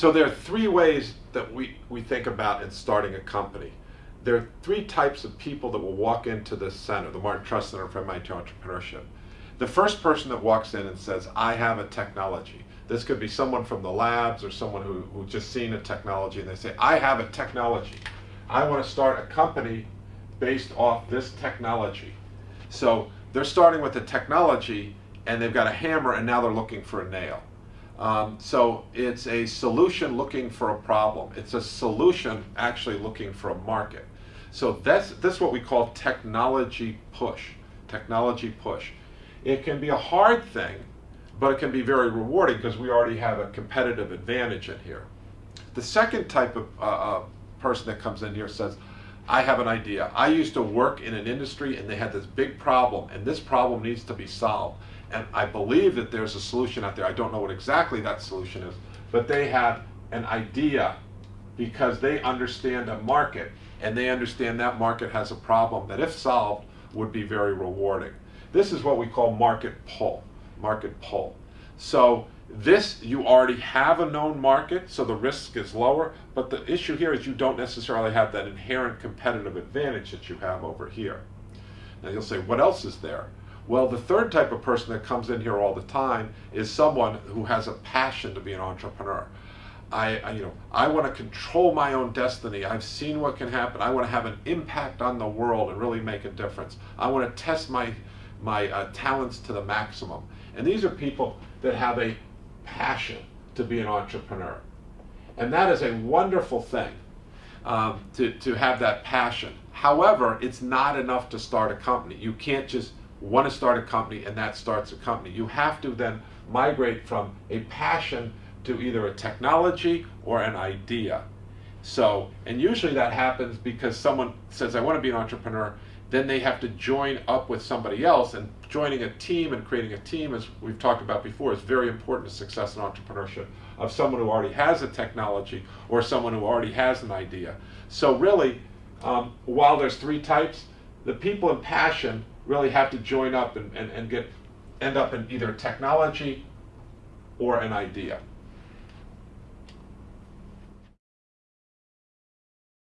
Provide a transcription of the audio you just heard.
So there are three ways that we, we think about in starting a company. There are three types of people that will walk into this center, the Martin Trust Center for MIT Entrepreneurship. The first person that walks in and says, I have a technology. This could be someone from the labs or someone who, who just seen a technology and they say, I have a technology. I want to start a company based off this technology. So they're starting with the technology and they've got a hammer and now they're looking for a nail. Um, so it's a solution looking for a problem. It's a solution actually looking for a market. So that's, that's what we call technology push. Technology push. It can be a hard thing, but it can be very rewarding because we already have a competitive advantage in here. The second type of uh, uh, person that comes in here says, I have an idea. I used to work in an industry and they had this big problem and this problem needs to be solved. And I believe that there's a solution out there. I don't know what exactly that solution is, but they have an idea because they understand a market and they understand that market has a problem that if solved would be very rewarding. This is what we call market pull, market pull. So this, you already have a known market, so the risk is lower, but the issue here is you don't necessarily have that inherent competitive advantage that you have over here. Now you'll say, what else is there? Well, the third type of person that comes in here all the time is someone who has a passion to be an entrepreneur. I, I, you know, I want to control my own destiny. I've seen what can happen. I want to have an impact on the world and really make a difference. I want to test my, my uh, talents to the maximum. And these are people that have a passion to be an entrepreneur. And that is a wonderful thing, um, to, to have that passion. However, it's not enough to start a company. You can't just want to start a company and that starts a company. You have to then migrate from a passion to either a technology or an idea. So, and usually that happens because someone says, I want to be an entrepreneur, then they have to join up with somebody else and joining a team and creating a team as we've talked about before is very important to success in entrepreneurship of someone who already has a technology or someone who already has an idea so really um, while there's three types the people in passion really have to join up and, and, and get end up in either technology or an idea